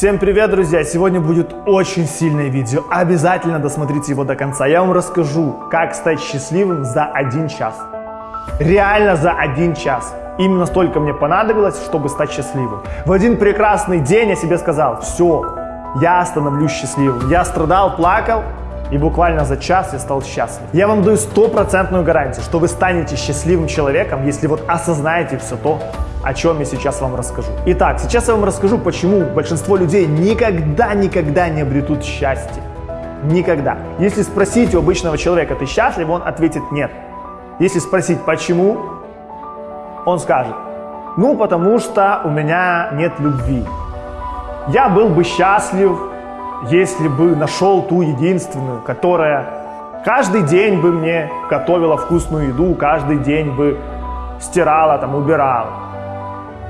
Всем привет, друзья! Сегодня будет очень сильное видео. Обязательно досмотрите его до конца. Я вам расскажу, как стать счастливым за один час. Реально за один час. Именно столько мне понадобилось, чтобы стать счастливым. В один прекрасный день я себе сказал, все, я становлюсь счастливым. Я страдал, плакал, и буквально за час я стал счастлив. Я вам даю стопроцентную гарантию, что вы станете счастливым человеком, если вот осознаете все то, о чем я сейчас вам расскажу. Итак, сейчас я вам расскажу, почему большинство людей никогда-никогда не обретут счастье. Никогда. Если спросить у обычного человека, ты счастлив, он ответит нет. Если спросить, почему, он скажет, ну, потому что у меня нет любви. Я был бы счастлив, если бы нашел ту единственную, которая каждый день бы мне готовила вкусную еду, каждый день бы стирала, там, убирала.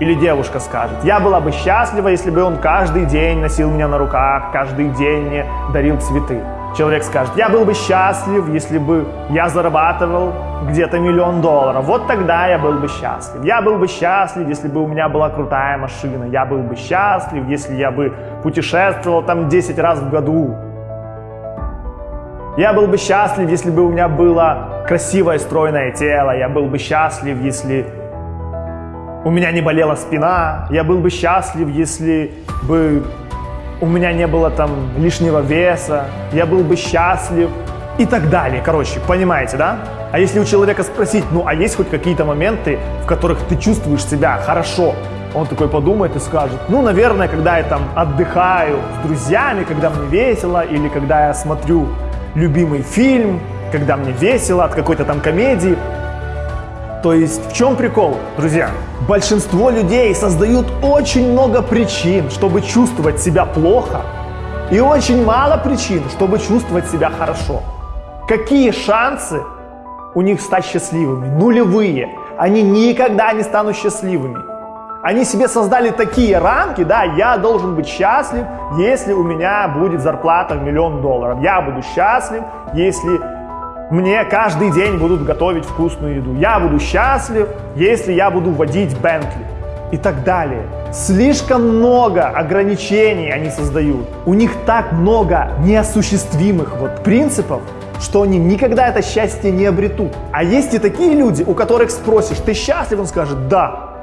Или девушка скажет, я была бы счастлива, если бы он каждый день носил меня на руках, каждый день мне дарил цветы. Человек скажет, я был бы счастлив, если бы я зарабатывал где-то миллион долларов. Вот тогда я был бы счастлив. Я был бы счастлив, если бы у меня была крутая машина. Я был бы счастлив, если я бы путешествовал там 10 раз в году. Я был бы счастлив, если бы у меня было красивое стройное тело. Я был бы счастлив, если у меня не болела спина, я был бы счастлив, если бы у меня не было там лишнего веса, я был бы счастлив и так далее. Короче, понимаете, да? А если у человека спросить, ну а есть хоть какие-то моменты, в которых ты чувствуешь себя хорошо, он такой подумает и скажет, ну, наверное, когда я там отдыхаю с друзьями, когда мне весело, или когда я смотрю любимый фильм, когда мне весело от какой-то там комедии. То есть в чем прикол, друзья? Большинство людей создают очень много причин, чтобы чувствовать себя плохо, и очень мало причин, чтобы чувствовать себя хорошо. Какие шансы у них стать счастливыми? Нулевые. Они никогда не станут счастливыми. Они себе создали такие рамки, да, я должен быть счастлив, если у меня будет зарплата в миллион долларов. Я буду счастлив, если мне каждый день будут готовить вкусную еду. Я буду счастлив, если я буду водить Бентли. И так далее. Слишком много ограничений они создают. У них так много неосуществимых вот принципов, что они никогда это счастье не обретут. А есть и такие люди, у которых спросишь, ты счастлив? Он скажет, да.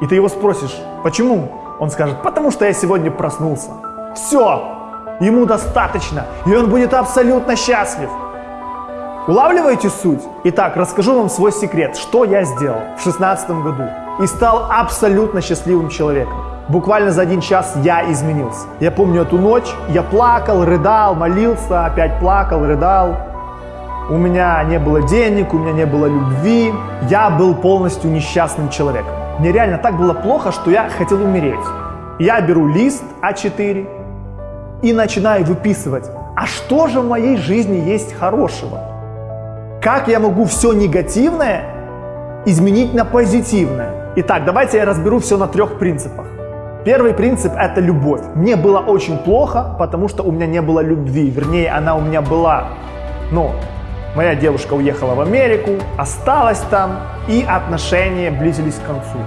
И ты его спросишь, почему? Он скажет, потому что я сегодня проснулся. Все, ему достаточно, и он будет абсолютно счастлив. Улавливаете суть? Итак, расскажу вам свой секрет, что я сделал в 2016 году и стал абсолютно счастливым человеком. Буквально за один час я изменился. Я помню эту ночь, я плакал, рыдал, молился, опять плакал, рыдал. У меня не было денег, у меня не было любви. Я был полностью несчастным человеком. Мне реально так было плохо, что я хотел умереть. Я беру лист А4 и начинаю выписывать, а что же в моей жизни есть хорошего? Как я могу все негативное изменить на позитивное? Итак, давайте я разберу все на трех принципах. Первый принцип – это любовь. Мне было очень плохо, потому что у меня не было любви. Вернее, она у меня была. Но моя девушка уехала в Америку, осталась там, и отношения близились к концу.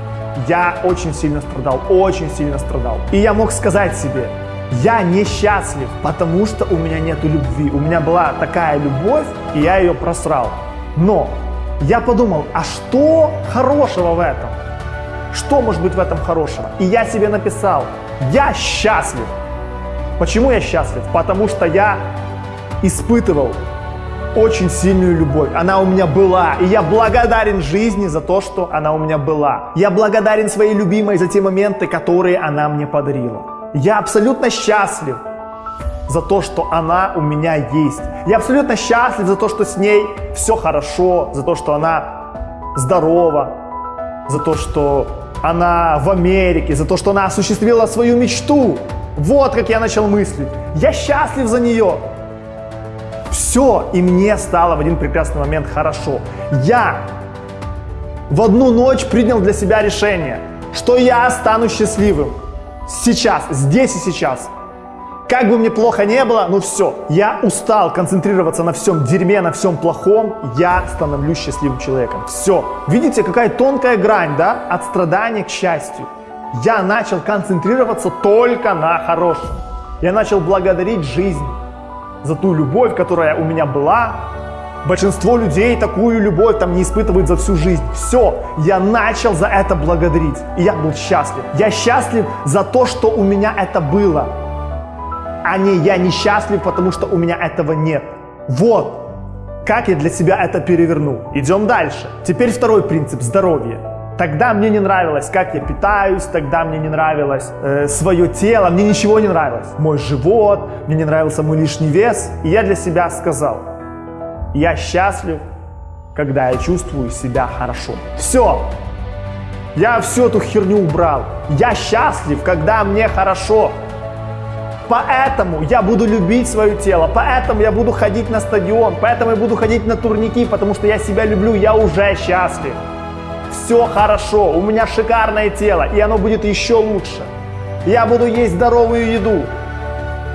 Я очень сильно страдал, очень сильно страдал. И я мог сказать себе, я несчастлив, потому что у меня нет любви. У меня была такая любовь, и я ее просрал. Но я подумал, а что хорошего в этом? Что может быть в этом хорошего? И я себе написал, я счастлив. Почему я счастлив? Потому что я испытывал очень сильную любовь. Она у меня была. И я благодарен жизни за то, что она у меня была. Я благодарен своей любимой за те моменты, которые она мне подарила. Я абсолютно счастлив за то, что она у меня есть. Я абсолютно счастлив за то, что с ней все хорошо, за то, что она здорова, за то, что она в Америке, за то, что она осуществила свою мечту. Вот как я начал мыслить. Я счастлив за нее. Все, и мне стало в один прекрасный момент хорошо. Я в одну ночь принял для себя решение, что я стану счастливым сейчас, здесь и сейчас. Как бы мне плохо не было, ну все, я устал концентрироваться на всем дерьме, на всем плохом, я становлюсь счастливым человеком. Все. Видите, какая тонкая грань, да, от страдания к счастью. я начал концентрироваться только на хорошем. Я начал благодарить жизнь за ту любовь, которая у меня была. Большинство людей такую любовь там не испытывают за всю жизнь. Все, я начал за это благодарить. И я был счастлив. Я счастлив за то, что у меня это было. А не я несчастлив, потому что у меня этого нет. Вот как я для себя это перевернул. Идем дальше. Теперь второй принцип – здоровье. Тогда мне не нравилось, как я питаюсь, тогда мне не нравилось э, свое тело, мне ничего не нравилось. Мой живот, мне не нравился мой лишний вес. И я для себя сказал, я счастлив, когда я чувствую себя хорошо. Все, я всю эту херню убрал. Я счастлив, когда мне хорошо. Поэтому я буду любить свое тело, поэтому я буду ходить на стадион, поэтому я буду ходить на турники, потому что я себя люблю, я уже счастлив. Все хорошо, у меня шикарное тело, и оно будет еще лучше. Я буду есть здоровую еду,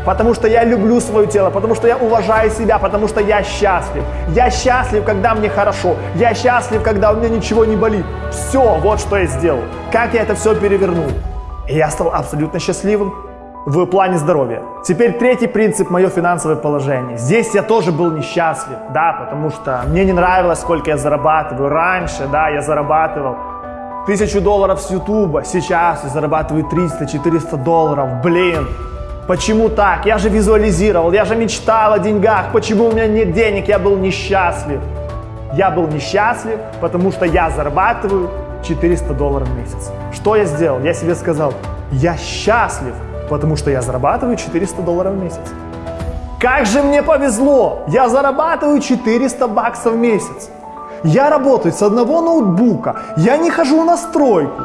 потому что я люблю свое тело, потому что я уважаю себя, потому что я счастлив. Я счастлив, когда мне хорошо. Я счастлив, когда у меня ничего не болит. Все, вот что я сделал. Как я это все перевернул. И я стал абсолютно счастливым в плане здоровья. Теперь третий принцип – мое финансовое положение. Здесь я тоже был несчастлив, да, потому что мне не нравилось, сколько я зарабатываю. Раньше, да, я зарабатывал тысячу долларов с Ютуба, сейчас я зарабатываю 300-400 долларов. Блин, почему так? Я же визуализировал, я же мечтал о деньгах. Почему у меня нет денег? Я был несчастлив. Я был несчастлив, потому что я зарабатываю 400 долларов в месяц. Что я сделал? Я себе сказал, я счастлив, потому что я зарабатываю 400 долларов в месяц. Как же мне повезло! Я зарабатываю 400 баксов в месяц. Я работаю с одного ноутбука, я не хожу на стройку,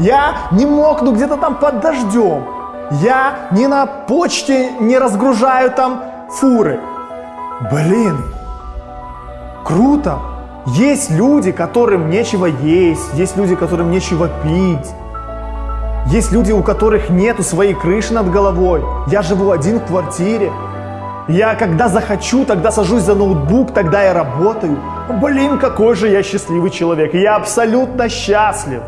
я не мокну где-то там под дождем, я не на почте не разгружаю там фуры. Блин, круто! Есть люди, которым нечего есть, есть люди, которым нечего пить, есть люди, у которых нету своей крыши над головой. Я живу один в квартире. Я когда захочу, тогда сажусь за ноутбук, тогда я работаю. Блин, какой же я счастливый человек. Я абсолютно счастлив.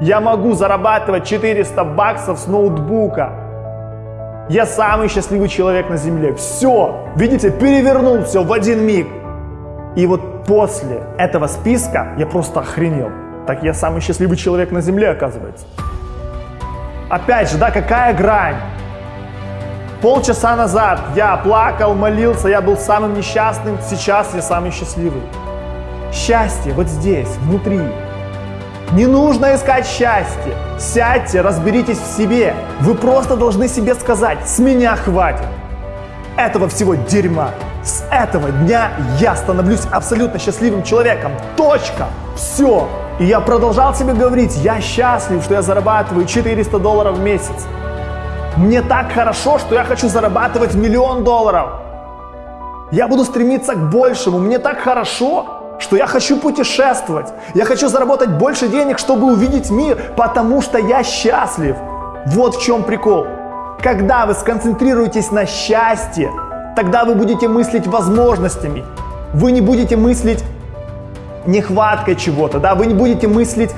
Я могу зарабатывать 400 баксов с ноутбука. Я самый счастливый человек на земле. Все, видите, перевернул все в один миг. И вот после этого списка я просто охренел. Так я самый счастливый человек на земле, оказывается. Опять же, да, какая грань? Полчаса назад я плакал, молился, я был самым несчастным, сейчас я самый счастливый. Счастье вот здесь, внутри. Не нужно искать счастье. Сядьте, разберитесь в себе. Вы просто должны себе сказать, с меня хватит. Этого всего дерьма. С этого дня я становлюсь абсолютно счастливым человеком. Точка. Все. И я продолжал себе говорить, я счастлив, что я зарабатываю 400 долларов в месяц. Мне так хорошо, что я хочу зарабатывать миллион долларов. Я буду стремиться к большему. Мне так хорошо, что я хочу путешествовать. Я хочу заработать больше денег, чтобы увидеть мир, потому что я счастлив. Вот в чем прикол. Когда вы сконцентрируетесь на счастье, тогда вы будете мыслить возможностями. Вы не будете мыслить нехваткой чего-то, да, вы не будете мыслить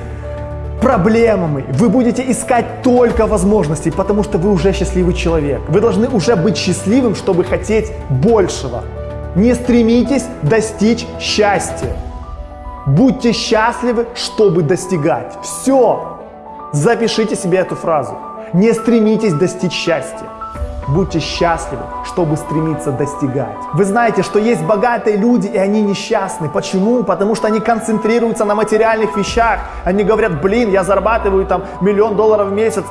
проблемами, вы будете искать только возможностей, потому что вы уже счастливый человек. Вы должны уже быть счастливым, чтобы хотеть большего. Не стремитесь достичь счастья. Будьте счастливы, чтобы достигать. Все. Запишите себе эту фразу. Не стремитесь достичь счастья. Будьте счастливы, чтобы стремиться достигать. Вы знаете, что есть богатые люди, и они несчастны. Почему? Потому что они концентрируются на материальных вещах. Они говорят, блин, я зарабатываю там миллион долларов в месяц,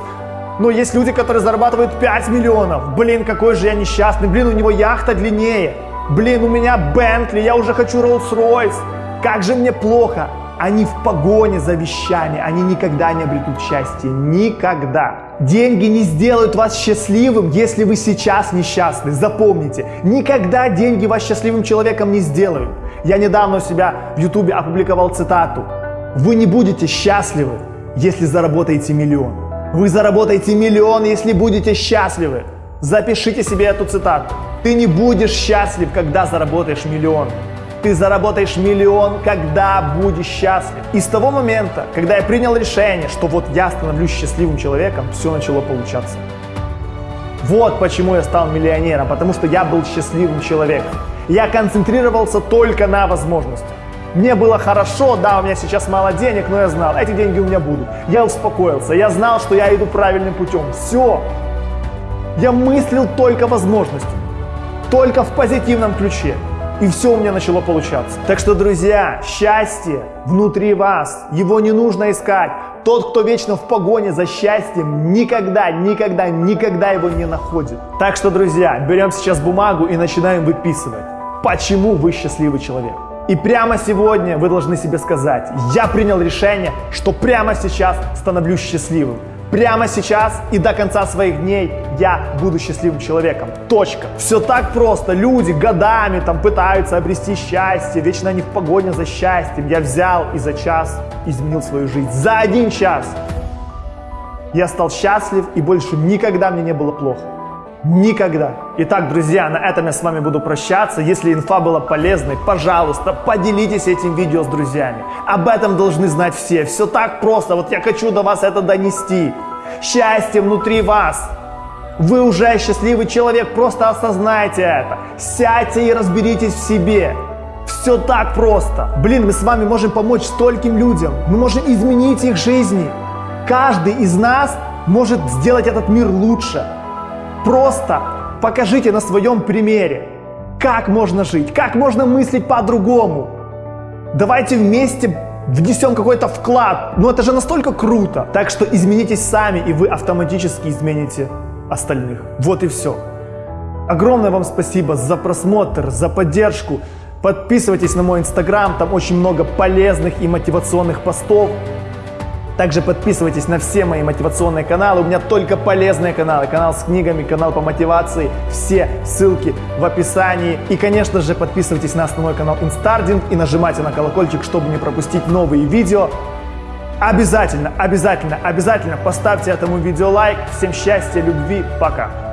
но есть люди, которые зарабатывают 5 миллионов. Блин, какой же я несчастный. Блин, у него яхта длиннее. Блин, у меня Бентли, я уже хочу Rolls-Royce. Как же мне плохо. Они в погоне за вещами, они никогда не обретут счастье. Никогда. Деньги не сделают вас счастливым, если вы сейчас несчастны. Запомните, никогда деньги вас счастливым человеком не сделают. Я недавно у себя в ютубе опубликовал цитату. Вы не будете счастливы, если заработаете миллион. Вы заработаете миллион, если будете счастливы. Запишите себе эту цитату. Ты не будешь счастлив, когда заработаешь миллион. ты заработаешь миллион, когда будешь счастлив. И с того момента, когда я принял решение, что вот я становлюсь счастливым человеком, все начало получаться. Вот почему я стал миллионером, потому что я был счастливым человеком. Я концентрировался только на возможностях. Мне было хорошо, да, у меня сейчас мало денег, но я знал, эти деньги у меня будут. Я успокоился, я знал, что я иду правильным путем. Все. Я мыслил только возможностями, только в позитивном ключе. И все у меня начало получаться. Так что, друзья, счастье внутри вас. Его не нужно искать. Тот, кто вечно в погоне за счастьем, никогда, никогда, никогда его не находит. Так что, друзья, берем сейчас бумагу и начинаем выписывать. Почему вы счастливый человек? И прямо сегодня вы должны себе сказать, я принял решение, что прямо сейчас становлюсь счастливым. Прямо сейчас и до конца своих дней я буду счастливым человеком. Точка. Все так просто. Люди годами там пытаются обрести счастье, вечно они в погоне за счастьем. Я взял и за час изменил свою жизнь. За один час я стал счастлив и больше никогда мне не было плохо. Никогда. Итак, друзья, на этом я с вами буду прощаться. Если инфа была полезной, пожалуйста, поделитесь этим видео с друзьями. Об этом должны знать все. Все так просто. Вот я хочу до вас это донести. Счастье внутри вас. Вы уже счастливый человек, просто осознайте это. Сядьте и разберитесь в себе. Все так просто. Блин, мы с вами можем помочь стольким людям. Мы можем изменить их жизни. Каждый из нас может сделать этот мир лучше. Просто покажите на своем примере, как можно жить, как можно мыслить по-другому. Давайте вместе внесем какой-то вклад. Ну это же настолько круто. Так что изменитесь сами, и вы автоматически измените остальных. Вот и все. Огромное вам спасибо за просмотр, за поддержку. Подписывайтесь на мой инстаграм, там очень много полезных и мотивационных постов. Также подписывайтесь на все мои мотивационные каналы. У меня только полезные каналы. Канал с книгами, канал по мотивации. Все ссылки в описании. И, конечно же, подписывайтесь на основной канал Инстардинг и нажимайте на колокольчик, чтобы не пропустить новые видео. Обязательно, обязательно, обязательно поставьте этому видео лайк. Всем счастья, любви, пока!